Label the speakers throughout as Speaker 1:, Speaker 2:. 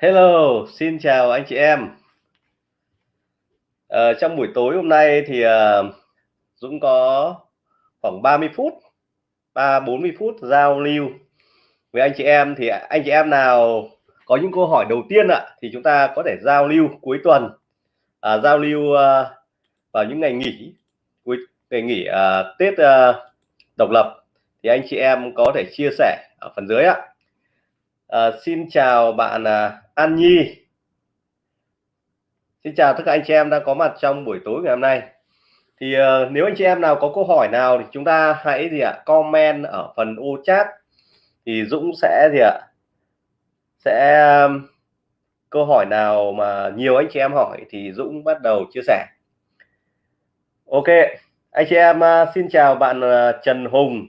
Speaker 1: Hello, xin chào anh chị em. Ờ, trong buổi tối hôm nay thì uh, Dũng có khoảng 30 phút, 3 40 phút giao lưu với anh chị em thì anh chị em nào có những câu hỏi đầu tiên ạ thì chúng ta có thể giao lưu cuối tuần, à, giao lưu uh, vào những ngày nghỉ cuối ngày nghỉ uh, Tết uh, độc lập thì anh chị em có thể chia sẻ ở phần dưới ạ. À, xin chào bạn à, An Nhi. Xin chào tất cả anh chị em đang có mặt trong buổi tối ngày hôm nay. Thì uh, nếu anh chị em nào có câu hỏi nào thì chúng ta hãy gì ạ comment ở phần ô chat. Thì Dũng sẽ gì ạ sẽ um, câu hỏi nào mà nhiều anh chị em hỏi thì Dũng bắt đầu chia sẻ. Ok anh chị em uh, xin chào bạn uh, Trần Hùng.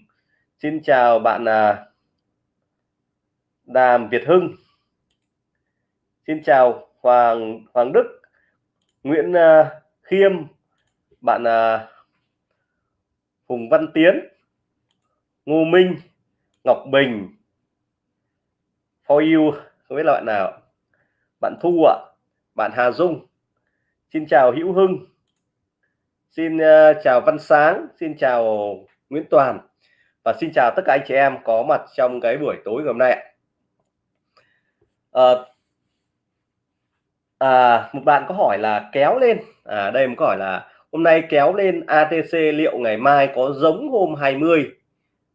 Speaker 1: Xin chào bạn uh, Đàm Việt Hưng. Xin chào Hoàng Hoàng Đức Nguyễn uh, Khiêm bạn uh, Hùng Văn Tiến Ngô Minh Ngọc Bình For you không biết là bạn nào. Bạn Thu ạ bạn Hà Dung. Xin chào Hữu Hưng. Xin uh, chào Văn Sáng Xin chào Nguyễn Toàn. Và xin chào tất cả anh chị em có mặt trong cái buổi tối ngày hôm nay ạ. Ờ, à, một bạn có hỏi là kéo lên. À, đây một câu hỏi là hôm nay kéo lên ATC liệu ngày mai có giống hôm 20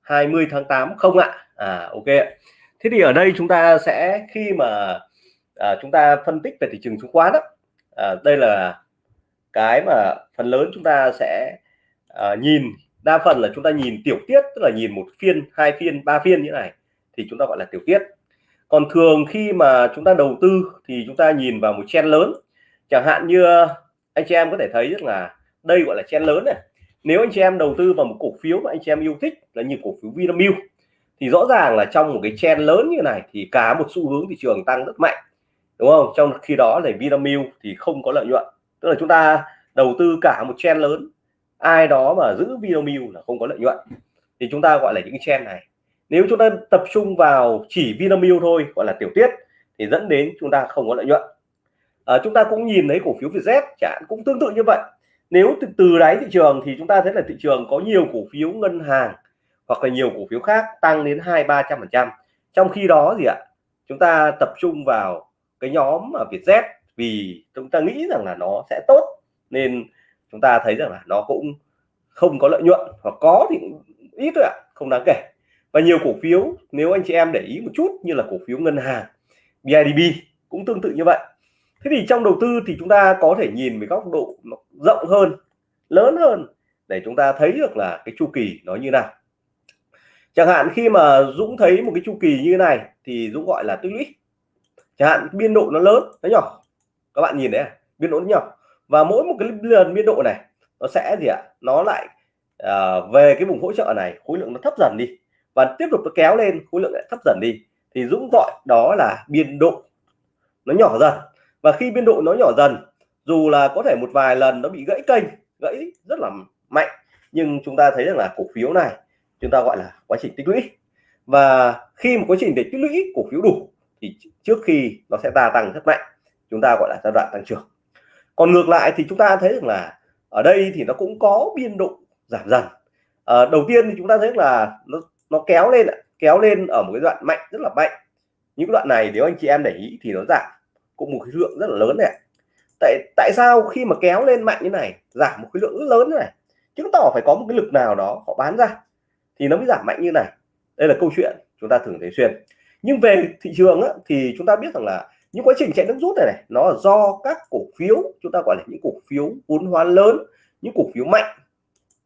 Speaker 1: 20 tháng 8 không ạ? À ok thế thì ở đây chúng ta sẽ khi mà à, chúng ta phân tích về thị trường chứng khoán đó à, đây là cái mà phần lớn chúng ta sẽ à, nhìn. Đa phần là chúng ta nhìn tiểu tiết tức là nhìn một phiên hai phiên ba phiên như này thì chúng ta gọi là tiểu tiết còn thường khi mà chúng ta đầu tư thì chúng ta nhìn vào một chen lớn. Chẳng hạn như anh chị em có thể thấy rất là đây gọi là chen lớn này. Nếu anh chị em đầu tư vào một cổ phiếu mà anh chị em yêu thích là như cổ phiếu Vinamilk, thì rõ ràng là trong một cái chen lớn như này thì cả một xu hướng thị trường tăng rất mạnh. Đúng không? Trong khi đó là Vinamilk thì không có lợi nhuận. Tức là chúng ta đầu tư cả một chen lớn, ai đó mà giữ Vinamilk là không có lợi nhuận. Thì chúng ta gọi là những chen này nếu chúng ta tập trung vào chỉ Vinamilk thôi gọi là tiểu tiết thì dẫn đến chúng ta không có lợi nhuận. À, chúng ta cũng nhìn thấy cổ phiếu Vietjet chẳng cũng tương tự như vậy. Nếu từ, từ đáy thị trường thì chúng ta thấy là thị trường có nhiều cổ phiếu ngân hàng hoặc là nhiều cổ phiếu khác tăng đến hai ba trăm phần trăm. Trong khi đó gì ạ chúng ta tập trung vào cái nhóm mà Vietjet vì chúng ta nghĩ rằng là nó sẽ tốt nên chúng ta thấy rằng là nó cũng không có lợi nhuận hoặc có thì ít thôi ạ không đáng kể và nhiều cổ phiếu nếu anh chị em để ý một chút như là cổ phiếu ngân hàng BIDB cũng tương tự như vậy. Thế thì trong đầu tư thì chúng ta có thể nhìn với góc độ rộng hơn lớn hơn để chúng ta thấy được là cái chu kỳ nó như nào. Chẳng hạn khi mà Dũng thấy một cái chu kỳ như này thì Dũng gọi là tích lũy. Chẳng hạn biên độ nó lớn nó nhỏ. Các bạn nhìn đấy à? biên độ nó nhỏ. Và mỗi một cái lần biên độ này nó sẽ gì ạ? Nó lại à, về cái vùng hỗ trợ này khối lượng nó thấp dần đi và tiếp tục nó kéo lên khối lượng lại thấp dần đi. Thì Dũng gọi đó là biên độ nó nhỏ dần. Và khi biên độ nó nhỏ dần dù là có thể một vài lần nó bị gãy kênh gãy rất là mạnh nhưng chúng ta thấy rằng là cổ phiếu này chúng ta gọi là quá trình tích lũy. Và khi một quá trình để tích lũy cổ phiếu đủ thì trước khi nó sẽ gia tăng rất mạnh chúng ta gọi là giai đoạn tăng trưởng. Còn ngược lại thì chúng ta thấy rằng là ở đây thì nó cũng có biên độ giảm dần. À, đầu tiên thì chúng ta thấy là nó nó kéo lên kéo lên ở một cái đoạn mạnh rất là mạnh. Những đoạn này nếu anh chị em để ý thì nó giảm cũng một cái lượng rất là lớn này tại tại sao khi mà kéo lên mạnh như này giảm một cái lượng rất lớn này chứng tỏ phải có một cái lực nào đó họ bán ra thì nó mới giảm mạnh như này. Đây là câu chuyện chúng ta thường thấy xuyên. Nhưng về thị trường á, thì chúng ta biết rằng là những quá trình chạy nước rút này này nó là do các cổ phiếu chúng ta gọi là những cổ phiếu vốn hóa lớn những cổ phiếu mạnh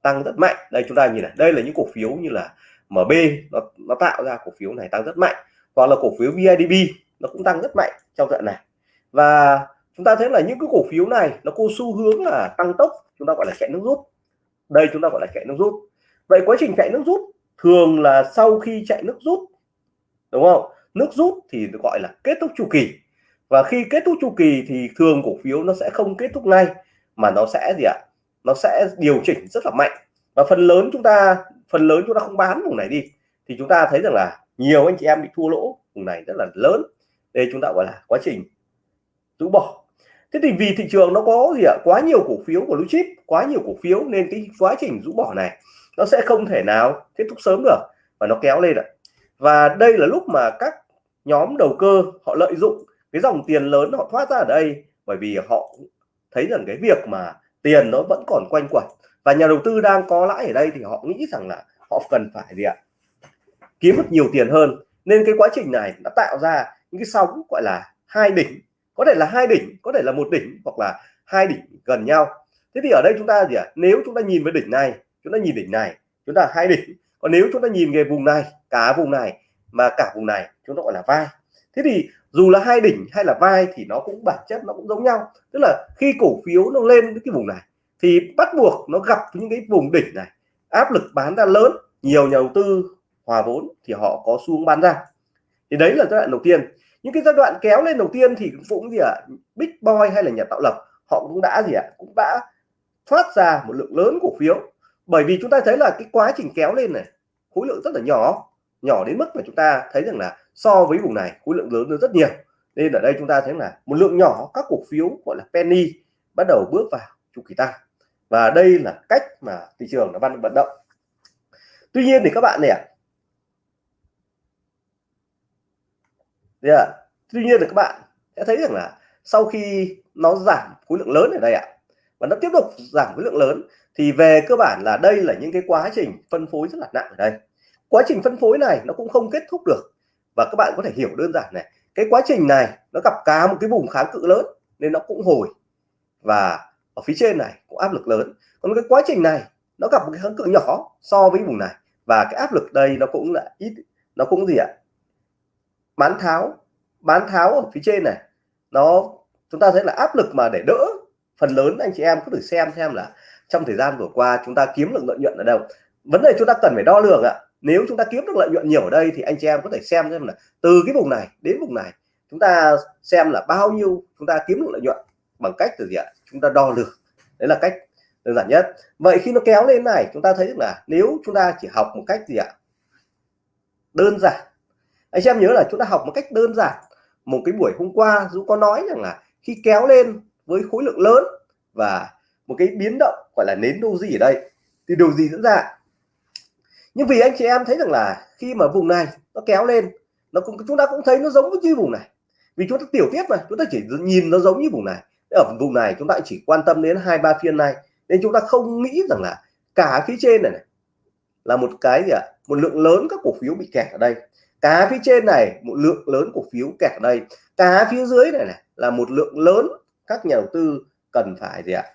Speaker 1: tăng rất mạnh. Đây chúng ta nhìn này đây là những cổ phiếu như là MB nó, nó tạo ra cổ phiếu này tăng rất mạnh hoặc là cổ phiếu VIDB nó cũng tăng rất mạnh trong đoạn này. Và chúng ta thấy là những cái cổ phiếu này nó có xu hướng là tăng tốc chúng ta gọi là chạy nước rút. Đây chúng ta gọi là chạy nước rút. Vậy quá trình chạy nước rút thường là sau khi chạy nước rút đúng không? Nước rút thì gọi là kết thúc chu kỳ. Và khi kết thúc chu kỳ thì thường cổ phiếu nó sẽ không kết thúc ngay mà nó sẽ gì ạ? Nó sẽ điều chỉnh rất là mạnh. Và phần lớn chúng ta phần lớn chúng ta không bán vùng này đi, thì chúng ta thấy rằng là nhiều anh chị em bị thua lỗ vùng này rất là lớn. Đây chúng ta gọi là quá trình rũ bỏ. Thế thì vì thị trường nó có gì ạ? Quá nhiều cổ phiếu của blue chip, quá nhiều cổ phiếu nên cái quá trình rũ bỏ này nó sẽ không thể nào kết thúc sớm được và nó kéo lên ạ. Và đây là lúc mà các nhóm đầu cơ họ lợi dụng cái dòng tiền lớn họ thoát ra ở đây bởi vì họ thấy rằng cái việc mà tiền nó vẫn còn quanh quẩn và nhà đầu tư đang có lãi ở đây thì họ nghĩ rằng là họ cần phải gì ạ? Kiếm được nhiều tiền hơn. Nên cái quá trình này đã tạo ra những cái sóng gọi là hai đỉnh. Có thể là hai đỉnh, có thể là một đỉnh hoặc là hai đỉnh gần nhau. Thế thì ở đây chúng ta gì ạ? Nếu chúng ta nhìn với đỉnh này, chúng ta nhìn đỉnh này, chúng ta hai đỉnh. Còn nếu chúng ta nhìn về vùng này, cả vùng này mà cả vùng này, chúng ta gọi là vai. Thế thì dù là hai đỉnh hay là vai thì nó cũng bản chất nó cũng giống nhau. Tức là khi cổ phiếu nó lên cái vùng này thì bắt buộc nó gặp những cái vùng đỉnh này. Áp lực bán ra lớn nhiều nhà đầu tư hòa vốn thì họ có xu hướng bán ra. Thì đấy là giai đoạn đầu tiên. Những cái giai đoạn kéo lên đầu tiên thì cũng gì ạ? À, big boy hay là nhà tạo lập họ cũng đã gì ạ? À, cũng đã thoát ra một lượng lớn cổ phiếu. Bởi vì chúng ta thấy là cái quá trình kéo lên này khối lượng rất là nhỏ nhỏ đến mức mà chúng ta thấy rằng là so với vùng này khối lượng lớn hơn rất nhiều. Nên ở đây chúng ta thấy là một lượng nhỏ các cổ phiếu gọi là penny bắt đầu bước vào chu kỳ tăng và đây là cách mà thị trường nó vận động. Tuy nhiên thì các bạn này yeah. tuy nhiên thì các bạn sẽ thấy rằng là sau khi nó giảm khối lượng lớn ở đây ạ, và nó tiếp tục giảm khối lượng lớn, thì về cơ bản là đây là những cái quá trình phân phối rất là nặng ở đây. Quá trình phân phối này nó cũng không kết thúc được. Và các bạn có thể hiểu đơn giản này, cái quá trình này nó gặp cả một cái vùng kháng cự lớn nên nó cũng hồi. Và ở phía trên này cũng áp lực lớn. Còn cái quá trình này, nó gặp một cái kháng cự nhỏ so với vùng này. Và cái áp lực đây nó cũng là ít, nó cũng gì ạ? Bán tháo bán tháo ở phía trên này. Nó, chúng ta thấy là áp lực mà để đỡ phần lớn anh chị em, cứ thử xem xem là trong thời gian vừa qua chúng ta kiếm được lợi nhuận ở đâu. Vấn đề chúng ta cần phải đo lường ạ. Nếu chúng ta kiếm được lợi nhuận nhiều ở đây thì anh chị em có thể xem xem là từ cái vùng này đến vùng này chúng ta xem là bao nhiêu chúng ta kiếm được lợi nhuận bằng cách từ gì ạ? Chúng ta đo lường. Đấy là cách đơn giản nhất. Vậy khi nó kéo lên này, chúng ta thấy là nếu chúng ta chỉ học một cách gì ạ? Đơn giản. Anh em nhớ là chúng ta học một cách đơn giản. Một cái buổi hôm qua, Dũng có nói rằng là khi kéo lên với khối lượng lớn và một cái biến động gọi là nến doji ở đây, thì điều gì diễn ra? Nhưng vì anh chị em thấy rằng là khi mà vùng này nó kéo lên, nó cũng, chúng ta cũng thấy nó giống với như vùng này. Vì chúng ta tiểu tiết mà, chúng ta chỉ nhìn nó giống như vùng này ở vùng này chúng ta chỉ quan tâm đến hai ba phiên này nên chúng ta không nghĩ rằng là cả phía trên này, này là một cái gì ạ à? một lượng lớn các cổ phiếu bị kẹt ở đây cá phía trên này một lượng lớn cổ phiếu kẹt ở đây cá phía dưới này này là một lượng lớn các nhà đầu tư cần phải gì ạ à?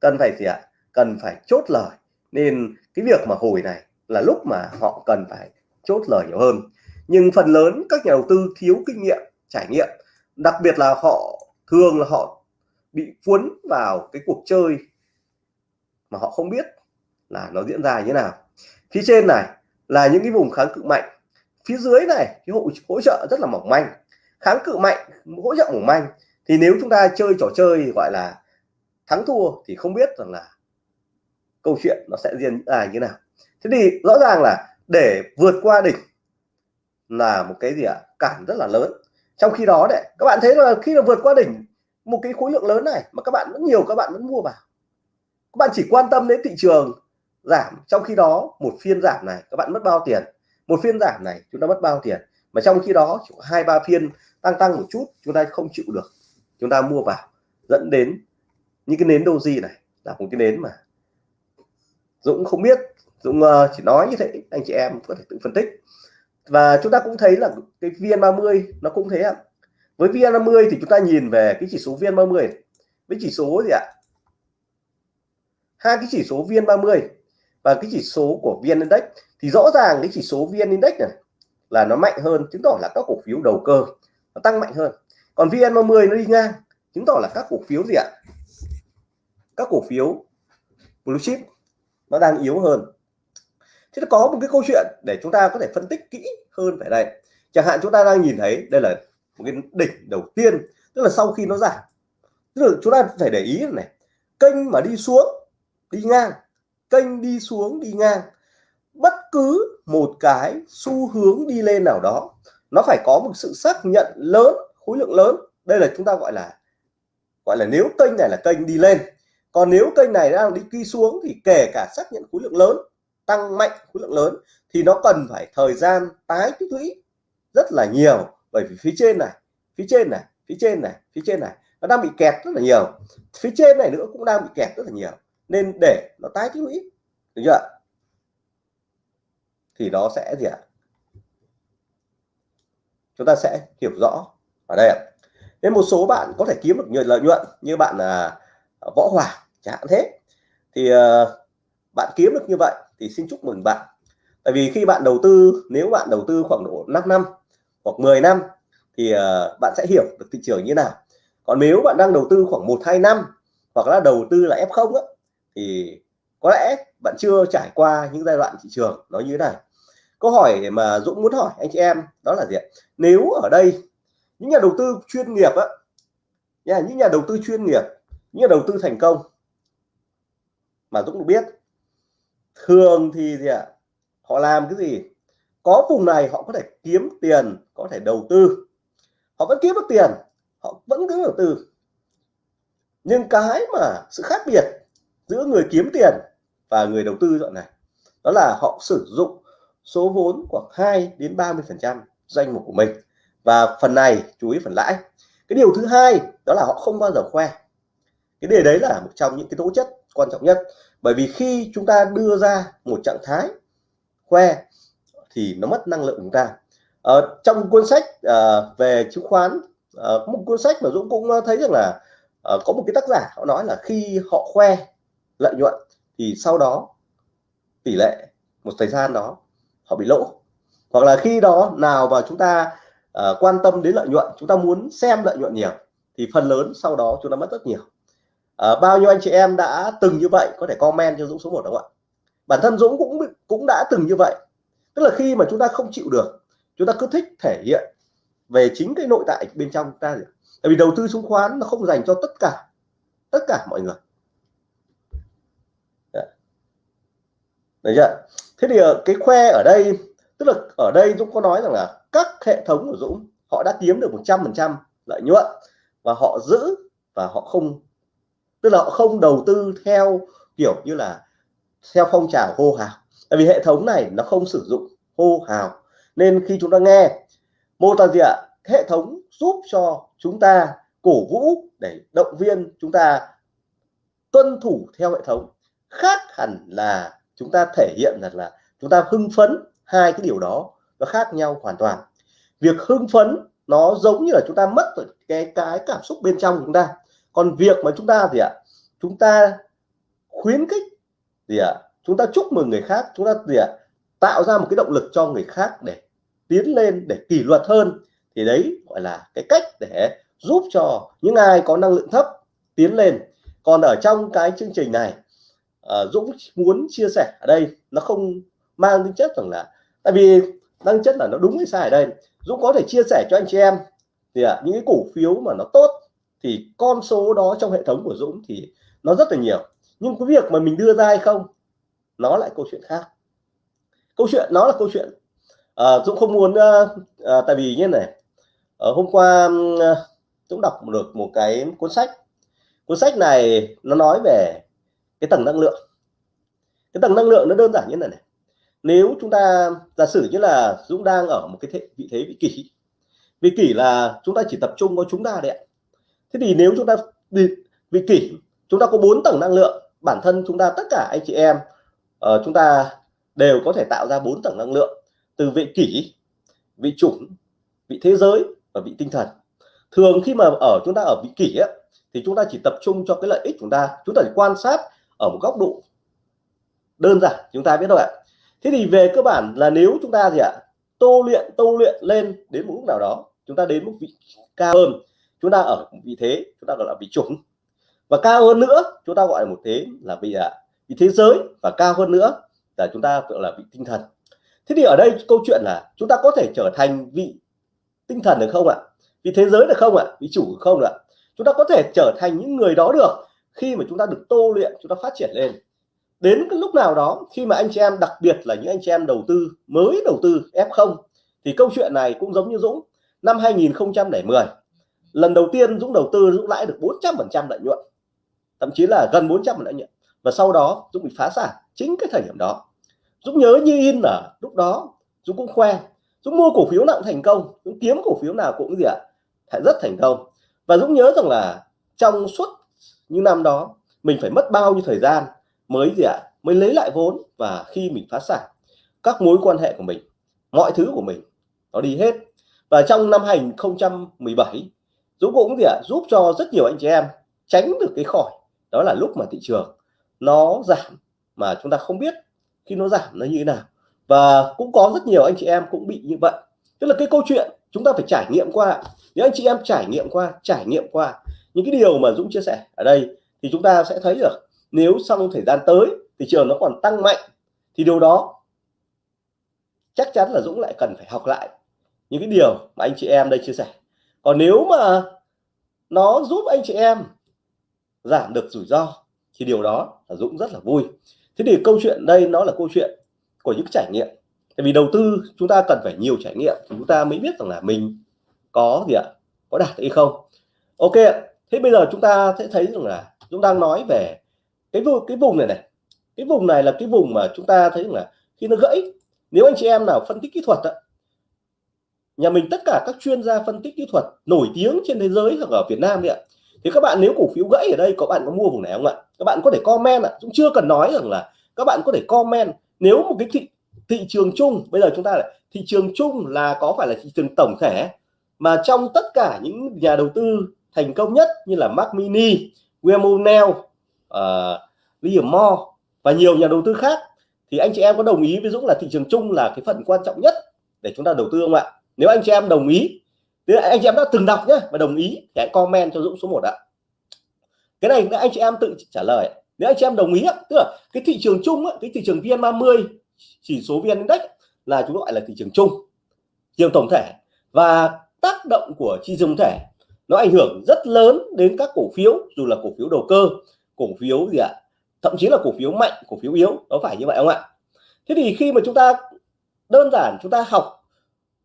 Speaker 1: cần phải gì ạ à? cần phải chốt lời nên cái việc mà hồi này là lúc mà họ cần phải chốt lời nhiều hơn nhưng phần lớn các nhà đầu tư thiếu kinh nghiệm trải nghiệm đặc biệt là họ thường là họ bị cuốn vào cái cuộc chơi mà họ không biết là nó diễn ra như thế nào. Phía trên này là những cái vùng kháng cự mạnh. Phía dưới này cái hỗ, hỗ trợ rất là mỏng manh. Kháng cự mạnh hỗ trợ mỏng manh. Thì nếu chúng ta chơi trò chơi gọi là thắng thua thì không biết rằng là câu chuyện nó sẽ diễn ra như thế nào. Thế thì rõ ràng là để vượt qua đỉnh là một cái gì ạ? À? cản rất là lớn trong khi đó đấy, các bạn thấy là khi mà vượt qua đỉnh, một cái khối lượng lớn này mà các bạn vẫn nhiều, các bạn vẫn mua vào. Các bạn chỉ quan tâm đến thị trường giảm, trong khi đó một phiên giảm này, các bạn mất bao tiền? Một phiên giảm này, chúng ta mất bao tiền? Mà trong khi đó, hai, ba phiên tăng tăng một chút, chúng ta không chịu được. Chúng ta mua vào, dẫn đến những cái nến doji này là một cái nến mà Dũng không biết. Dũng ờ, chỉ nói như thế, anh chị em có thể tự phân tích và chúng ta cũng thấy là cái VN30 nó cũng thế ạ. Với VN30 thì chúng ta nhìn về cái chỉ số VN30 với chỉ số gì ạ? Hai cái chỉ số VN30 và cái chỉ số của VN Index thì rõ ràng cái chỉ số VN Index này là nó mạnh hơn, chứng tỏ là các cổ phiếu đầu cơ nó tăng mạnh hơn. Còn VN30 nó đi ngang, chứng tỏ là các cổ phiếu gì ạ? Các cổ phiếu blue chip nó đang yếu hơn thế nó có một cái câu chuyện để chúng ta có thể phân tích kỹ hơn về đây. Chẳng hạn chúng ta đang nhìn thấy đây là một cái đỉnh đầu tiên, tức là sau khi nó giảm. Tức là chúng ta phải để ý này, kênh mà đi xuống, đi ngang, kênh đi xuống, đi ngang, bất cứ một cái xu hướng đi lên nào đó, nó phải có một sự xác nhận lớn, khối lượng lớn. Đây là chúng ta gọi là gọi là nếu kênh này là kênh đi lên. Còn nếu kênh này đang đi đi xuống thì kể cả xác nhận khối lượng lớn tăng mạnh khối lượng lớn thì nó cần phải thời gian tái tích lũy rất là nhiều. Bởi vì phía trên này phía trên này phía trên này phía trên này nó đang bị kẹt rất là nhiều. Phía trên này nữa cũng đang bị kẹt rất là nhiều. Nên để nó tái tích lũy được chưa thì nó sẽ gì ạ? Chúng ta sẽ hiểu rõ ở đây ạ. Nên một số bạn có thể kiếm được nhiều lợi nhuận như bạn là võ hòa chẳng hạn thế. Thì uh, bạn kiếm được như vậy thì xin chúc mừng bạn. Tại vì khi bạn đầu tư nếu bạn đầu tư khoảng độ 5 năm hoặc 10 năm thì ờ, bạn sẽ hiểu được thị trường như nào. Còn nếu bạn đang đầu tư khoảng một hai năm hoặc là đầu tư là F0 á, thì có lẽ bạn chưa trải qua những giai đoạn thị trường nó như thế này. Câu hỏi mà Dũng muốn hỏi anh chị em đó là gì ạ? Nếu ở đây những nhà đầu tư chuyên nghiệp á những nhà đầu tư chuyên nghiệp những nhà đầu tư thành công mà Dũng được biết thường thì gì ạ? Họ làm cái gì? Có vùng này họ có thể kiếm tiền, có thể đầu tư. Họ vẫn kiếm được tiền, họ vẫn cứ đầu tư. Nhưng cái mà sự khác biệt giữa người kiếm tiền và người đầu tư dọn này, đó là họ sử dụng số vốn khoảng 2 đến 30 phần trăm danh mục của mình. Và phần này, chú ý phần lãi. Cái điều thứ hai, đó là họ không bao giờ khoe. Cái điều đấy là một trong những cái tố chất quan trọng nhất. Bởi vì khi chúng ta đưa ra một trạng thái khoe thì nó mất năng lượng chúng ta. Ở trong cuốn sách uh, về chứng khoán uh, một cuốn sách mà Dũng cũng thấy rằng là uh, có một cái tác giả họ nói là khi họ khoe lợi nhuận thì sau đó tỷ lệ một thời gian đó họ bị lỗ. Hoặc là khi đó nào mà chúng ta uh, quan tâm đến lợi nhuận chúng ta muốn xem lợi nhuận nhiều thì phần lớn sau đó chúng ta mất rất nhiều à, bao nhiêu anh chị em đã từng như vậy? Có thể comment cho Dũng số 1 đúng không ạ? Bản thân Dũng cũng cũng đã từng như vậy. Tức là khi mà chúng ta không chịu được chúng ta cứ thích thể hiện về chính cái nội tại bên trong ta tại vì đầu tư chứng khoán nó không dành cho tất cả tất cả mọi người. Dạ. Đấy chưa? Thế thì ờ, cái khoe ở đây tức là ở đây Dũng có nói rằng là các hệ thống của Dũng họ đã kiếm được 100% lợi nhuận và họ giữ và họ không tức là họ không đầu tư theo kiểu như là theo phong trào hô hào. Tại vì hệ thống này nó không sử dụng hô hào. Nên khi chúng ta nghe, mô tả gì ạ? Hệ thống giúp cho chúng ta cổ vũ để động viên chúng ta tuân thủ theo hệ thống. Khác hẳn là chúng ta thể hiện rằng là chúng ta hưng phấn hai cái điều đó nó khác nhau hoàn toàn. Việc hưng phấn nó giống như là chúng ta mất cái cái cảm xúc bên trong chúng ta còn việc mà chúng ta gì ạ? Chúng ta khuyến khích gì ạ? Chúng ta chúc mừng người khác chúng ta gì ạ? Tạo ra một cái động lực cho người khác để tiến lên để kỷ luật hơn. Thì đấy gọi là cái cách để giúp cho những ai có năng lượng thấp tiến lên. Còn ở trong cái chương trình này uh, Dũng muốn chia sẻ ở đây nó không mang tính chất rằng là tại vì năng chất là nó đúng hay sai ở đây. Dũng có thể chia sẻ cho anh chị em thì à, những cái cổ phiếu mà nó tốt thì con số đó trong hệ thống của Dũng thì nó rất là nhiều. Nhưng cái việc mà mình đưa ra hay không nó lại câu chuyện khác. Câu chuyện nó là câu chuyện à, Dũng không muốn à, tại vì như này. À, hôm qua Dũng đọc được một cái cuốn sách. Cuốn sách này nó nói về cái tầng năng lượng. Cái tầng năng lượng nó đơn giản như này này. Nếu chúng ta giả sử như là Dũng đang ở một cái thế, vị thế vị kỷ vị kỷ là chúng ta chỉ tập trung vào chúng ta đấy ạ thế thì nếu chúng ta vị, vị kỷ chúng ta có bốn tầng năng lượng bản thân chúng ta tất cả anh chị em uh, chúng ta đều có thể tạo ra bốn tầng năng lượng từ vị kỷ vị chủng vị thế giới và vị tinh thần. Thường khi mà ở chúng ta ở vị kỷ ấy, thì chúng ta chỉ tập trung cho cái lợi ích chúng ta. Chúng ta chỉ quan sát ở một góc độ đơn giản chúng ta biết thôi ạ. Thế thì về cơ bản là nếu chúng ta gì ạ tô luyện tô luyện lên đến một lúc nào đó chúng ta đến một vị cao hơn chúng ta ở vị thế, chúng ta gọi là vị chủng. Và cao hơn nữa, chúng ta gọi là một thế là vị ạ vị thế giới. Và cao hơn nữa là chúng ta gọi là vị tinh thần. Thế thì ở đây câu chuyện là chúng ta có thể trở thành vị tinh thần được không ạ? Vị thế giới được không ạ? Vị chủ được không ạ? Chúng ta có thể trở thành những người đó được khi mà chúng ta được tô luyện, chúng ta phát triển lên. Đến cái lúc nào đó, khi mà anh chị em, đặc biệt là những anh chị em đầu tư, mới đầu tư F0 thì câu chuyện này cũng giống như Dũng. Năm 2010 lần đầu tiên Dũng đầu tư Dũng lãi được 400% lợi nhuận thậm chí là gần 400 lợi nhuận. Và sau đó Dũng bị phá sản chính cái thời điểm đó. Dũng nhớ như in là lúc đó Dũng cũng khoe. Dũng mua cổ phiếu nào cũng thành công Dũng kiếm cổ phiếu nào cũng gì ạ à, rất thành công. Và Dũng nhớ rằng là trong suốt những năm đó mình phải mất bao nhiêu thời gian mới gì ạ à, mới lấy lại vốn và khi mình phá sản các mối quan hệ của mình mọi thứ của mình nó đi hết. Và trong năm 2017 Dũng cũng gì ạ à, giúp cho rất nhiều anh chị em tránh được cái khỏi. Đó là lúc mà thị trường nó giảm mà chúng ta không biết khi nó giảm nó như thế nào. Và cũng có rất nhiều anh chị em cũng bị như vậy. Tức là cái câu chuyện chúng ta phải trải nghiệm qua nếu anh chị em trải nghiệm qua trải nghiệm qua những cái điều mà Dũng chia sẻ ở đây thì chúng ta sẽ thấy được nếu trong thời gian tới thị trường nó còn tăng mạnh thì điều đó chắc chắn là Dũng lại cần phải học lại những cái điều mà anh chị em đây chia sẻ còn nếu mà nó giúp anh chị em giảm được rủi ro thì điều đó là Dũng rất là vui. Thế thì câu chuyện đây nó là câu chuyện của những trải nghiệm. Tại vì đầu tư chúng ta cần phải nhiều trải nghiệm thì chúng ta mới biết rằng là mình có gì ạ? Có đạt hay không? Ok thế bây giờ chúng ta sẽ thấy rằng là chúng đang nói về cái vùng cái vùng này này. Cái vùng này là cái vùng mà chúng ta thấy rằng là khi nó gãy nếu anh chị em nào phân tích kỹ thuật đó, nhà mình tất cả các chuyên gia phân tích kỹ thuật nổi tiếng trên thế giới hoặc ở Việt Nam vậy ạ. Thì các bạn nếu cổ phiếu gãy ở đây có bạn có mua vùng này không ạ? Các bạn có thể comment ạ. Cũng chưa cần nói rằng là các bạn có thể comment. Nếu một cái thị thị trường chung bây giờ chúng ta lại thị trường chung là có phải là thị trường tổng thể mà trong tất cả những nhà đầu tư thành công nhất như là Mac Mini, William Neal, uh, ờ, Liam Moore và nhiều nhà đầu tư khác thì anh chị em có đồng ý với Dũng là thị trường chung là cái phần quan trọng nhất để chúng ta đầu tư không ạ? Nếu anh chị em đồng ý nếu anh chị em đã từng đọc nhé và đồng ý thì hãy comment cho Dũng số 1 ạ. Cái này anh chị em tự trả lời. Nếu anh chị em đồng ý tức là cái thị trường chung cái thị trường VN30 chỉ số VN Index là chúng gọi là thị trường chung, thị trường tổng thể. Và tác động của thị trường thể, nó ảnh hưởng rất lớn đến các cổ phiếu, dù là cổ phiếu đầu cơ, cổ phiếu gì ạ? Thậm chí là cổ phiếu mạnh, cổ phiếu yếu, nó phải như vậy không ạ? Thế thì khi mà chúng ta, đơn giản chúng ta học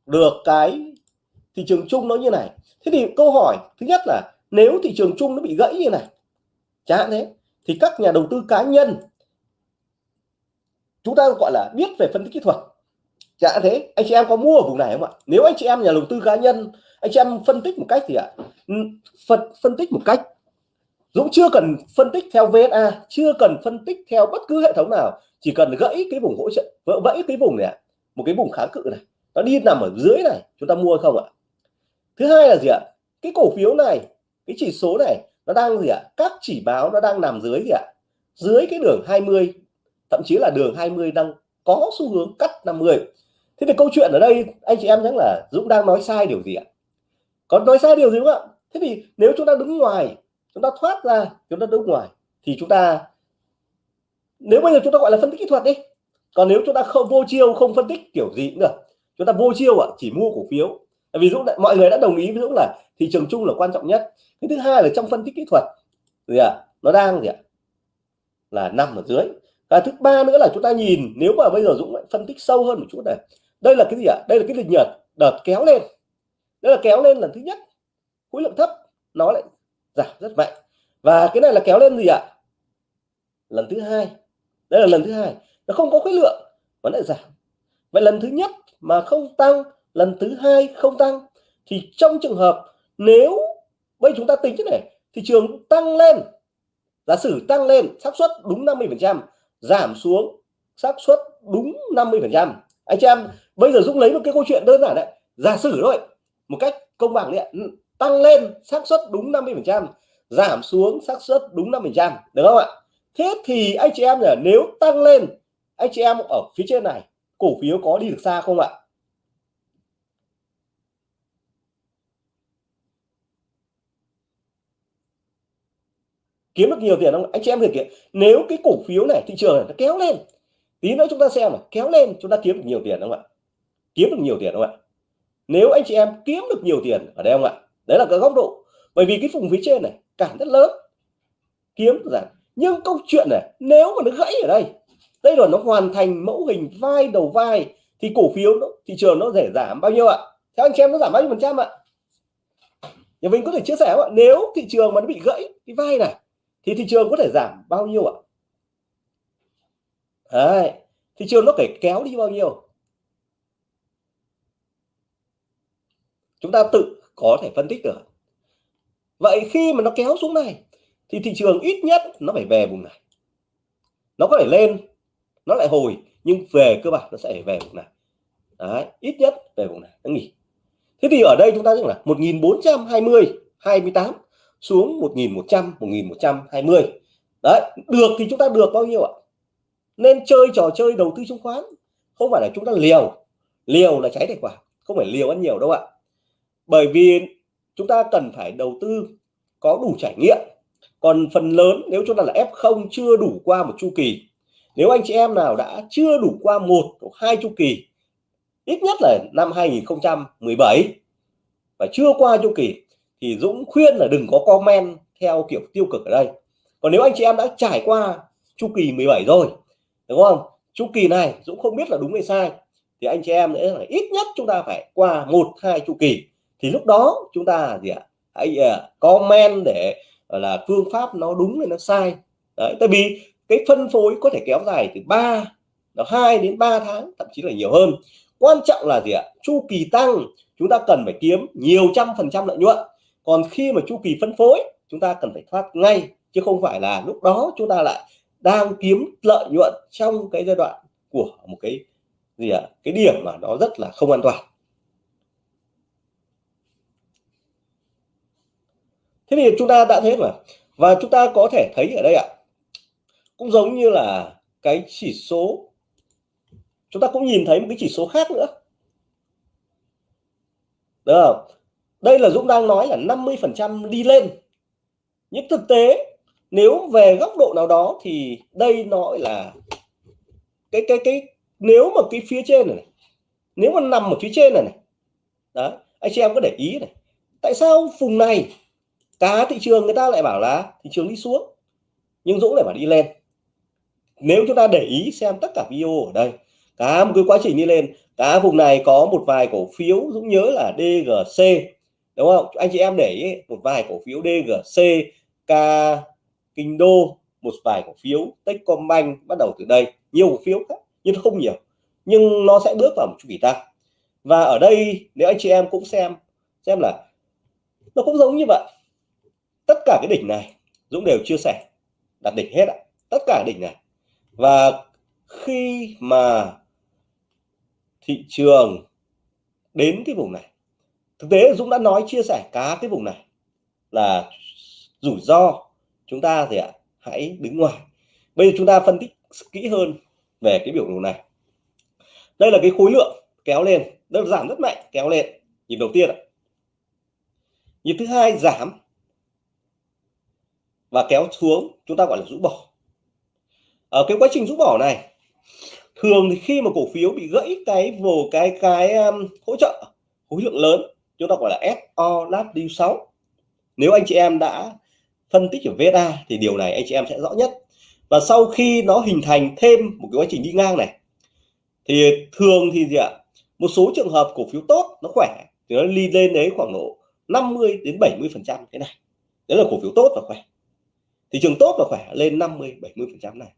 Speaker 1: được cái thị trường chung nó như này. Thế thì câu hỏi thứ nhất là nếu thị trường chung nó bị gãy như này, chẳng hạn thế, thì các nhà đầu tư cá nhân, chúng ta gọi là biết về phân tích kỹ thuật. Chẳng hạn thế, anh chị em có mua ở vùng này không ạ? Nếu anh chị em nhà đầu tư cá nhân, anh chị em phân tích một cách thì ạ ừ, phân phân tích một cách, Dũng chưa cần phân tích theo VSA chưa cần phân tích theo bất cứ hệ thống nào, chỉ cần gãy cái vùng hỗ trợ, vỡ, vẫy cái vùng này một cái vùng kháng cự này nó đi nằm ở dưới này, chúng ta mua không ạ? Thứ hai là gì ạ? Cái cổ phiếu này, cái chỉ số này, nó đang gì ạ? Các chỉ báo nó đang nằm dưới gì ạ? Dưới cái đường 20 thậm chí là đường 20 đang có xu hướng cắt 50 thế thì câu chuyện ở đây, anh chị em nhắc là Dũng đang nói sai điều gì ạ? Có nói sai điều gì không ạ? Thế thì nếu chúng ta đứng ngoài, chúng ta thoát ra, chúng ta đứng ngoài, thì chúng ta, nếu bây giờ chúng ta gọi là phân tích kỹ thuật đi. Còn nếu chúng ta không vô chiêu, không phân tích kiểu gì cũng được chúng ta vô chiêu ạ chỉ mua cổ phiếu. Ví dụ mọi người đã đồng ý ví dụ là thị trường chung là quan trọng nhất. Cái thứ hai là trong phân tích kỹ thuật. Gì ạ? À, nó đang gì ạ? Là nằm ở dưới. Và thứ ba nữa là chúng ta nhìn nếu mà bây giờ Dũng phân tích sâu hơn một chút này. Đây là cái gì ạ? Đây là cái lịch nhật đợt kéo lên. Đây là kéo lên lần thứ nhất. Khối lượng thấp nó lại giảm rất mạnh. Và cái này là kéo lên gì ạ? Lần thứ hai. Đây là lần thứ hai. Nó không có khối lượng vẫn lại giảm vậy lần thứ nhất mà không tăng, lần thứ hai không tăng, thì trong trường hợp nếu, bây chúng ta tính thế này, thị trường tăng lên, giả sử tăng lên, xác suất đúng 50 phần trăm, giảm xuống, xác suất đúng 50 phần trăm. Anh chị em, bây giờ Dũng lấy một cái câu chuyện đơn giản đấy. Giả sử thôi, một cách công bằng đấy ừ, tăng lên, xác suất đúng 50 phần trăm, giảm xuống, xác suất đúng 5 phần trăm, được không ạ? Thế thì anh chị em là nếu tăng lên, anh chị em ở phía trên này cổ phiếu có đi được xa không ạ? Kiếm được nhiều tiền không? Anh chị em thực hiện nếu cái cổ phiếu này, thị trường này nó kéo lên, tí nữa chúng ta xem mà, kéo lên chúng ta kiếm được nhiều tiền không ạ? Kiếm được nhiều tiền không ạ? Nếu anh chị em kiếm được nhiều tiền ở đây không ạ? Đấy là cái góc độ. Bởi vì cái vùng phía trên này, cản rất lớn. Kiếm giảm. Nhưng câu chuyện này, nếu mà nó gãy ở đây đây là nó hoàn thành mẫu hình vai đầu vai thì cổ phiếu nó, thị trường nó rẻ giảm bao nhiêu ạ? Theo anh chị em nó giảm bao nhiêu phần trăm ạ? Nhà mình có thể chia sẻ ạ? Nếu thị trường mà nó bị gãy cái vai này thì thị trường có thể giảm bao nhiêu ạ? Đấy, thị trường nó phải kéo đi bao nhiêu? Chúng ta tự có thể phân tích được. Vậy khi mà nó kéo xuống này thì thị trường ít nhất nó phải về vùng này. Nó có thể lên nó lại hồi nhưng về cơ bản nó sẽ về vùng này. Đấy, ít nhất về vùng này nó nghỉ. Thế thì ở đây chúng ta biết là 1420 28 xuống 1100 1120 đấy được thì chúng ta được bao nhiêu ạ? Nên chơi trò chơi đầu tư chứng khoán. Không phải là chúng ta liều. Liều là cháy tài khoản không phải liều ăn nhiều đâu ạ. Bởi vì chúng ta cần phải đầu tư có đủ trải nghiệm. Còn phần lớn nếu chúng ta là F0 chưa đủ qua một chu kỳ nếu anh chị em nào đã chưa đủ qua một hoặc hai chu kỳ, ít nhất là năm 2017 và chưa qua chu kỳ, thì Dũng khuyên là đừng có comment theo kiểu tiêu cực ở đây. Còn nếu anh chị em đã trải qua chu kỳ 17 rồi, đúng không? Chu kỳ này Dũng không biết là đúng hay sai, thì anh chị em nữa là ít nhất chúng ta phải qua một, hai chu kỳ. Thì lúc đó chúng ta gì ạ? Hãy à, comment để là, phương pháp nó đúng hay nó sai. Đấy, tại vì cái phân phối có thể kéo dài từ 3 là 2 đến 3 tháng, thậm chí là nhiều hơn. Quan trọng là gì ạ? Chu kỳ tăng, chúng ta cần phải kiếm nhiều trăm phần trăm lợi nhuận. Còn khi mà chu kỳ phân phối, chúng ta cần phải thoát ngay, chứ không phải là lúc đó chúng ta lại đang kiếm lợi nhuận trong cái giai đoạn của một cái gì ạ? Cái điểm mà nó rất là không an toàn. Thế thì chúng ta đã thấy mà, và chúng ta có thể thấy ở đây ạ cũng giống như là cái chỉ số chúng ta cũng nhìn thấy một cái chỉ số khác nữa. Được không? đây là Dũng đang nói là 50 phần trăm đi lên. Nhưng thực tế nếu về góc độ nào đó thì đây nó là cái cái cái nếu mà cái phía trên này, này nếu mà nằm ở phía trên này này đó anh chị em có để ý này tại sao vùng này cả thị trường người ta lại bảo là thị trường đi xuống nhưng Dũng lại bảo đi lên? Nếu chúng ta để ý xem tất cả video ở đây, cả một cái quá trình đi lên, cả vùng này có một vài cổ phiếu, Dũng nhớ là DGC đúng không? Anh chị em để ý, một vài cổ phiếu DGC K, Kinh Đô, một vài cổ phiếu Techcombank bắt đầu từ đây. Nhiều cổ phiếu khác, nhưng không nhiều. Nhưng nó sẽ bước vào một chu kỳ tăng. Và ở đây, nếu anh chị em cũng xem xem là nó cũng giống như vậy. Tất cả cái đỉnh này, Dũng đều chia sẻ. Đặt đỉnh hết ạ. Tất cả đỉnh này và khi mà thị trường đến cái vùng này, thực tế Dũng đã nói, chia sẻ cá cái vùng này là rủi ro. Chúng ta thì ạ, hãy đứng ngoài. Bây giờ chúng ta phân tích kỹ hơn về cái biểu đồ này. Đây là cái khối lượng kéo lên đơn giảm rất mạnh, kéo lên. Nhịp đầu tiên ạ. Nhịp thứ hai giảm và kéo xuống, chúng ta gọi là rũ bỏ ở cái quá trình rũ bỏ này thường thì khi mà cổ phiếu bị gãy cái vồ cái cái um, hỗ trợ khối lượng lớn chúng ta gọi là SO lát điêu 6 nếu anh chị em đã phân tích ở VSA thì điều này anh chị em sẽ rõ nhất. Và sau khi nó hình thành thêm một cái quá trình đi ngang này thì thường thì gì ạ? Một số trường hợp cổ phiếu tốt nó khỏe thì nó đi lên đấy khoảng độ 50 đến 70 phần trăm cái này. Đấy là cổ phiếu tốt và khỏe. Thị trường tốt và khỏe lên 50 70 phần trăm này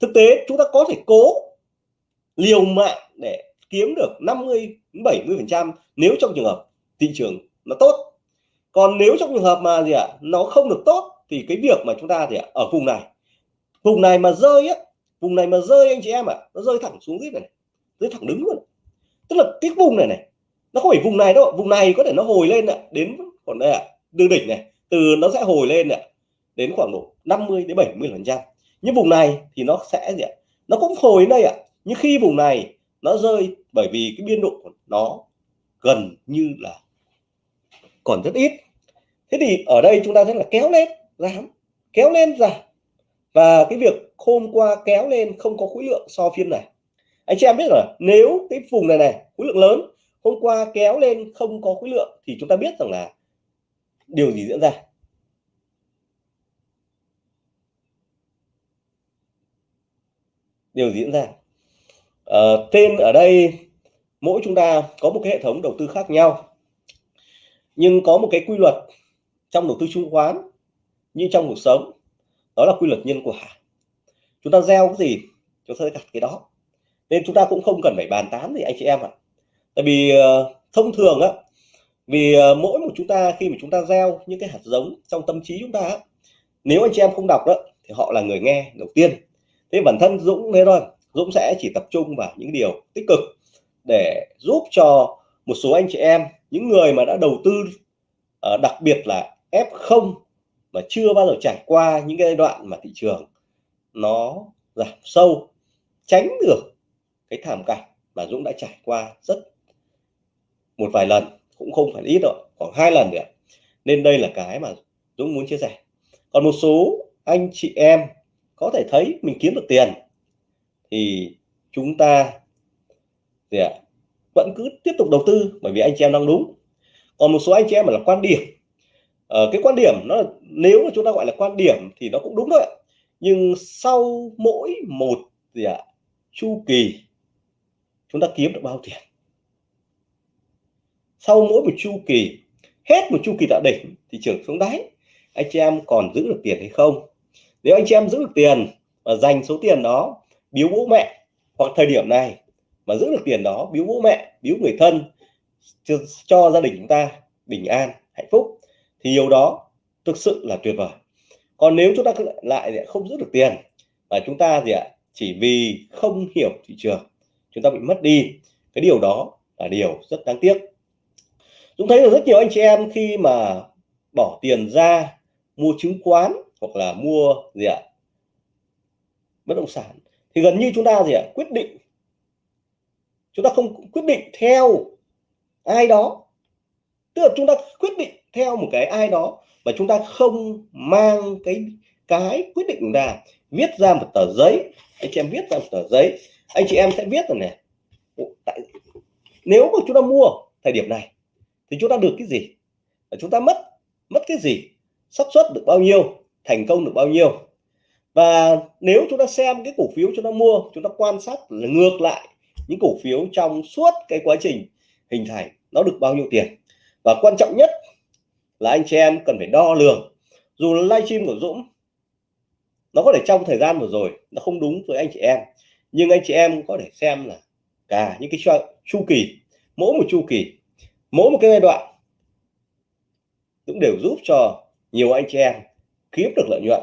Speaker 1: thực tế chúng ta có thể cố liều mạng để kiếm được 50 70 phần trăm nếu trong trường hợp thị trường nó tốt. Còn nếu trong trường hợp mà gì ạ à, nó không được tốt thì cái việc mà chúng ta thì à, ở vùng này vùng này mà rơi á vùng này mà rơi anh chị em ạ à, nó rơi thẳng xuống dưới này rơi thẳng đứng luôn. Tức là cái vùng này này nó không phải vùng này đâu vùng này có thể nó hồi lên ạ đến còn đây ạ đường đỉnh này từ nó sẽ hồi lên ạ đến khoảng độ 50 đến 70 phần trăm nhưng vùng này thì nó sẽ gì ạ? Nó cũng hồi đến đây ạ. Nhưng khi vùng này nó rơi bởi vì cái biên độ của nó gần như là còn rất ít. Thế thì ở đây chúng ta thấy là kéo lên giảm, kéo lên giảm. Và cái việc hôm qua kéo lên không có khối lượng so phiên này. Anh chị em biết rồi, nếu cái vùng này này, khối lượng lớn, hôm qua kéo lên không có khối lượng thì chúng ta biết rằng là điều gì diễn ra. Đều diễn ra. Ờ, à, tên ở đây mỗi chúng ta có một cái hệ thống đầu tư khác nhau nhưng có một cái quy luật trong đầu tư chứng khoán như trong cuộc sống đó là quy luật nhân quả. Chúng ta gieo cái gì chúng ta sẽ gặt cái đó. Nên chúng ta cũng không cần phải bàn tán gì anh chị em ạ. Tại vì uh, thông thường á vì uh, mỗi một chúng ta khi mà chúng ta gieo những cái hạt giống trong tâm trí chúng ta nếu anh chị em không đọc đó thì họ là người nghe đầu tiên thế bản thân Dũng thế thôi, Dũng sẽ chỉ tập trung vào những điều tích cực để giúp cho một số anh chị em, những người mà đã đầu tư ờ, đặc biệt là F0 mà chưa bao giờ trải qua những cái giai đoạn mà thị trường nó giảm sâu, tránh được cái thảm cảnh mà Dũng đã trải qua rất một vài lần, cũng không phải ít rồi khoảng hai lần nữa. Nên đây là cái mà Dũng muốn chia sẻ. Còn một số anh chị em có thể thấy mình kiếm được tiền thì chúng ta gì ạ vẫn cứ tiếp tục đầu tư bởi vì anh chị em đang đúng. Còn một số anh chị em mà là quan điểm ờ, cái quan điểm nó nếu mà chúng ta gọi là quan điểm thì nó cũng đúng thôi nhưng sau mỗi một gì ạ chu kỳ chúng ta kiếm được bao tiền? Sau mỗi một chu kỳ hết một chu kỳ tạo đỉnh thị trường xuống đáy anh chị em còn giữ được tiền hay không? Nếu anh chị em giữ được tiền và dành số tiền đó biếu bố mẹ hoặc thời điểm này mà giữ được tiền đó biếu bố mẹ biếu người thân cho, cho gia đình chúng ta bình an hạnh phúc thì điều đó thực sự là tuyệt vời. Còn nếu chúng ta lại không giữ được tiền và chúng ta gì ạ chỉ vì không hiểu thị trường chúng ta bị mất đi cái điều đó là điều rất đáng tiếc. Chúng thấy được rất nhiều anh chị em khi mà bỏ tiền ra mua chứng khoán hoặc là mua gì ạ? Bất động sản. Thì gần như chúng ta gì ạ? Quyết định. Chúng ta không quyết định theo ai đó. Tức là chúng ta quyết định theo một cái ai đó và chúng ta không mang cái cái quyết định ra. Viết ra một tờ giấy. Anh chị em viết ra một tờ giấy. Anh chị em sẽ viết rồi này tại, nếu mà chúng ta mua thời điểm này, thì chúng ta được cái gì? Chúng ta mất mất cái gì? Xác suất được bao nhiêu? Thành công được bao nhiêu. Và nếu chúng ta xem cái cổ phiếu chúng ta mua, chúng ta quan sát là ngược lại những cổ phiếu trong suốt cái quá trình hình thành, nó được bao nhiêu tiền. Và quan trọng nhất là anh chị em cần phải đo lường. Dù là livestream của Dũng, nó có thể trong thời gian vừa rồi nó không đúng với anh chị em, nhưng anh chị em có thể xem là cả những cái chu kỳ, mỗi một chu kỳ, mỗi một cái giai đoạn cũng đều giúp cho nhiều anh chị em kiếm được lợi nhuận.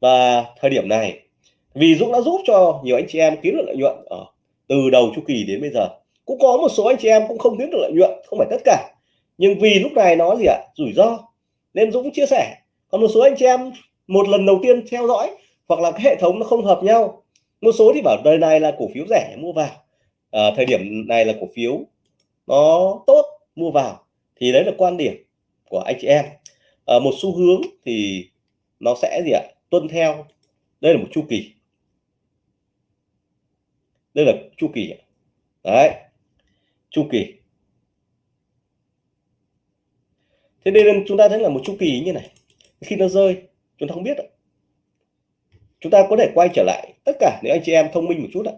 Speaker 1: Và thời điểm này vì Dũng đã giúp cho nhiều anh chị em kiếm được lợi nhuận ở từ đầu chu kỳ đến bây giờ. Cũng có một số anh chị em cũng không kiếm được lợi nhuận không phải tất cả. Nhưng vì lúc này nó gì ạ? Rủi ro. Nên Dũng chia sẻ còn một số anh chị em một lần đầu tiên theo dõi hoặc là cái hệ thống nó không hợp nhau. Một số thì bảo đời này là cổ phiếu rẻ mua vào. À, thời điểm này là cổ phiếu nó tốt mua vào. Thì đấy là quan điểm của anh chị em. À, một xu hướng thì nó sẽ gì ạ? Tuân theo. Đây là một chu kỳ. Đây là chu kỳ đấy. Chu kỳ. Thế nên chúng ta thấy là một chu kỳ như này. Khi nó rơi chúng ta không biết chúng ta có thể quay trở lại tất cả nếu anh chị em thông minh một chút ạ.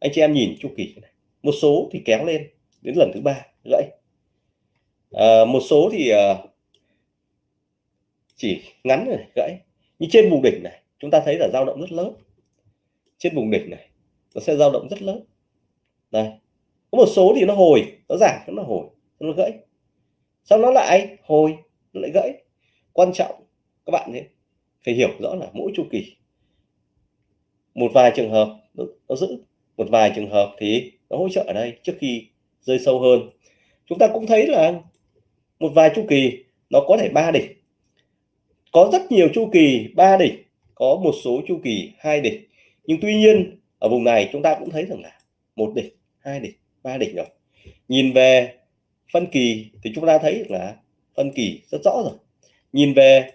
Speaker 1: Anh chị em nhìn chu kỳ này. Một số thì kéo lên đến lần thứ ba gãy. À, một số thì uh, chỉ ngắn này gãy. Như trên vùng đỉnh này chúng ta thấy là dao động rất lớn. Trên vùng đỉnh này nó sẽ dao động rất lớn. Này có một số thì nó hồi nó giảm nó hồi nó gãy. Sau nó lại hồi nó lại gãy. Quan trọng các bạn ấy phải hiểu rõ là mỗi chu kỳ một vài trường hợp nó, nó giữ một vài trường hợp thì nó hỗ trợ ở đây trước khi rơi sâu hơn. Chúng ta cũng thấy là một vài chu kỳ nó có thể ba đỉnh có rất nhiều chu kỳ ba đỉnh, có một số chu kỳ hai đỉnh. Nhưng tuy nhiên, ở vùng này chúng ta cũng thấy rằng là một đỉnh, hai đỉnh, ba đỉnh rồi. Nhìn về phân kỳ thì chúng ta thấy là phân kỳ rất rõ rồi. Nhìn về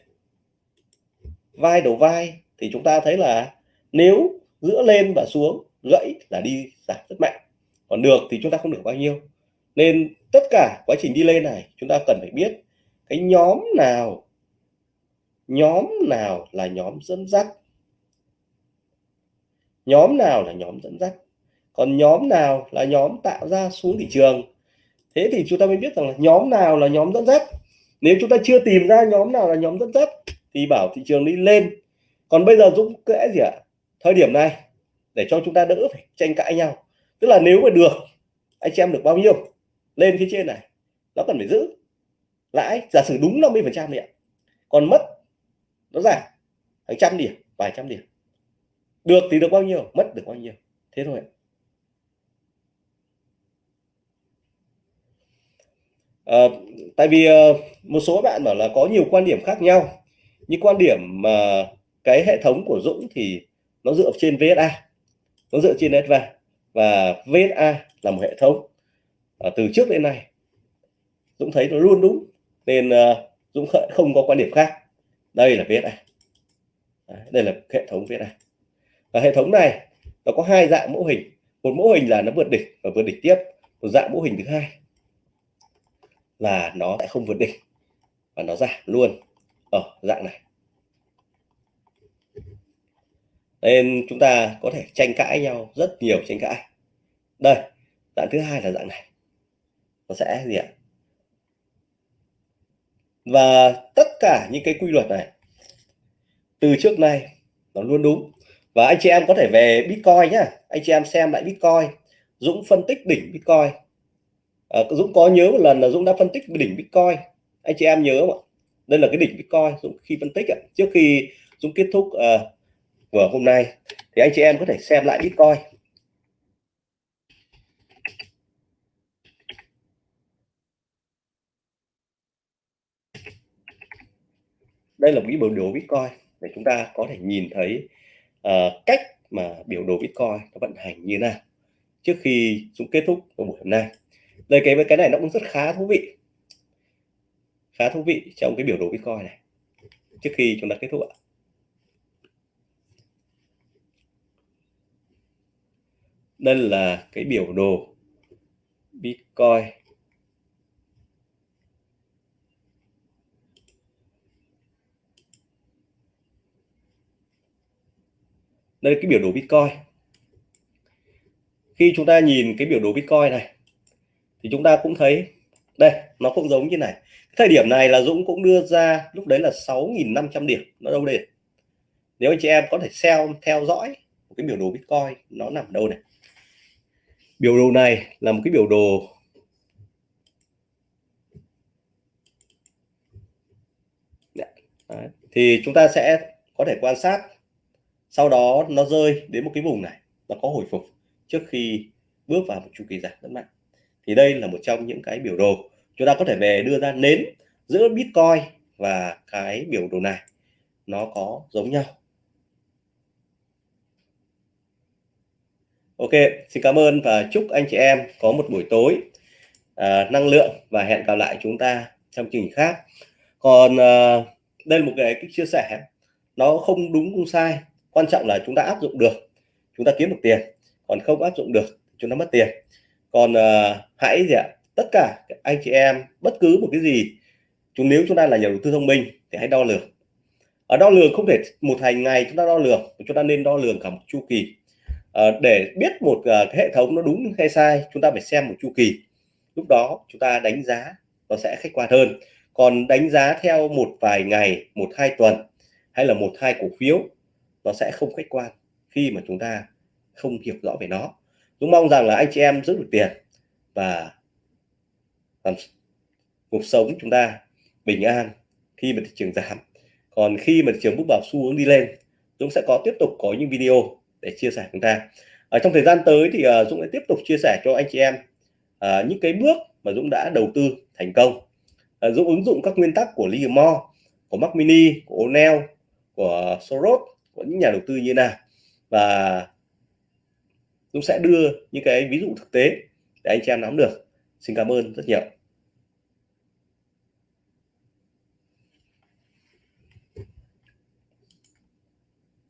Speaker 1: vai đầu vai thì chúng ta thấy là nếu giữa lên và xuống, gãy là đi giảm rất mạnh. Còn được thì chúng ta không được bao nhiêu. Nên tất cả quá trình đi lên này, chúng ta cần phải biết cái nhóm nào nhóm nào là nhóm dẫn dắt? Nhóm nào là nhóm dẫn dắt? Còn nhóm nào là nhóm tạo ra xuống thị trường? Thế thì chúng ta mới biết rằng là nhóm nào là nhóm dẫn dắt. Nếu chúng ta chưa tìm ra nhóm nào là nhóm dẫn dắt, thì bảo thị trường đi lên. Còn bây giờ Dũng kẽ gì ạ? Thời điểm này, để cho chúng ta đỡ phải tranh cãi nhau. Tức là nếu mà được, anh chị em được bao nhiêu? Lên phía trên này, nó cần phải giữ. Lãi, giả sử đúng 50 phần trăm ạ. Còn mất nó giảm hàng trăm điểm vài trăm điểm. Được thì được bao nhiêu mất được bao nhiêu. Thế thôi à, tại vì ờ, một số bạn bảo là có nhiều quan điểm khác nhau như quan điểm mà cái hệ thống của Dũng thì nó dựa trên VSA nó dựa trên SVA và VSA là một hệ thống à, từ trước đến nay. Dũng thấy nó luôn đúng nên uh, Dũng không có quan điểm khác đây là VSA đây là hệ thống VSA và hệ thống này, nó có hai dạng mẫu hình. Một mẫu hình là nó vượt đỉnh và vượt đỉnh tiếp. Một dạng mẫu hình thứ hai là nó lại không vượt đỉnh và nó giảm luôn. Ở dạng này. Nên chúng ta có thể tranh cãi nhau, rất nhiều tranh cãi. Đây, dạng thứ hai là dạng này. Nó sẽ gì ạ? Và tất cả những cái quy luật này. Từ trước nay nó luôn đúng. Và anh chị em có thể về Bitcoin nhá. Anh chị em xem lại Bitcoin Dũng phân tích đỉnh Bitcoin. À, Dũng có nhớ một lần là Dũng đã phân tích đỉnh Bitcoin. Anh chị em nhớ không ạ? Đây là cái đỉnh Bitcoin Dũng khi phân tích ạ. trước khi Dũng kết thúc uh, của hôm nay thì anh chị em có thể xem lại Bitcoin. Đây là một cái biểu đồ Bitcoin để chúng ta có thể nhìn thấy uh, cách mà biểu đồ Bitcoin nó vận hành như nào trước khi chúng kết thúc của buổi hôm nay. Đây cái cái này nó cũng rất khá thú vị khá thú vị trong cái biểu đồ Bitcoin này trước khi chúng ta kết thúc ạ. Đây là cái biểu đồ Bitcoin. Đây là cái biểu đồ Bitcoin. Khi chúng ta nhìn cái biểu đồ Bitcoin này, thì chúng ta cũng thấy, đây, nó cũng giống như này. Thời điểm này là Dũng cũng đưa ra, lúc đấy là 6.500 điểm, nó đâu đây? Nếu anh chị em có thể theo theo dõi một cái biểu đồ Bitcoin, nó nằm đâu này? Biểu đồ này là một cái biểu đồ Đấy. thì chúng ta sẽ có thể quan sát sau đó nó rơi đến một cái vùng này nó có hồi phục trước khi bước vào một chu kỳ giảm rất mạnh. Thì đây là một trong những cái biểu đồ chúng ta có thể về đưa ra nến giữa Bitcoin và cái biểu đồ này. Nó có giống nhau. Ok xin cảm ơn và chúc anh chị em có một buổi tối à, năng lượng và hẹn gặp lại chúng ta trong chương trình khác. Còn à, đây là một cái, cái chia sẻ. Nó không đúng không sai quan trọng là chúng ta áp dụng được chúng ta kiếm được tiền. Còn không áp dụng được chúng ta mất tiền. Còn uh, hãy gì ạ? Tất cả anh chị em bất cứ một cái gì chúng nếu chúng ta là nhà đầu tư thông minh thì hãy đo lường. Ở đo lường không thể một hành ngày chúng ta đo lường chúng ta nên đo lường cả một chu kỳ. À, để biết một uh, cái hệ thống nó đúng hay sai chúng ta phải xem một chu kỳ. Lúc đó chúng ta đánh giá nó sẽ khách quan hơn. Còn đánh giá theo một vài ngày một hai tuần hay là một hai cổ phiếu nó sẽ không khách quan khi mà chúng ta không hiểu rõ về nó. Dũng mong rằng là anh chị em giữ được tiền và làm cuộc sống chúng ta bình an khi mà thị trường giảm. Còn khi mà thị trường bước vào xu hướng đi lên Dũng sẽ có tiếp tục có những video để chia sẻ chúng ta. Ở trong thời gian tới thì uh, Dũng sẽ tiếp tục chia sẻ cho anh chị em uh, những cái bước mà Dũng đã đầu tư thành công. Uh, Dũng ứng dụng các nguyên tắc của Livermore của Mac Mini của O'Neill của Soros những nhà đầu tư như nào. Và Dũng sẽ đưa những cái ví dụ thực tế để anh chị em nắm được. Xin cảm ơn rất nhiều.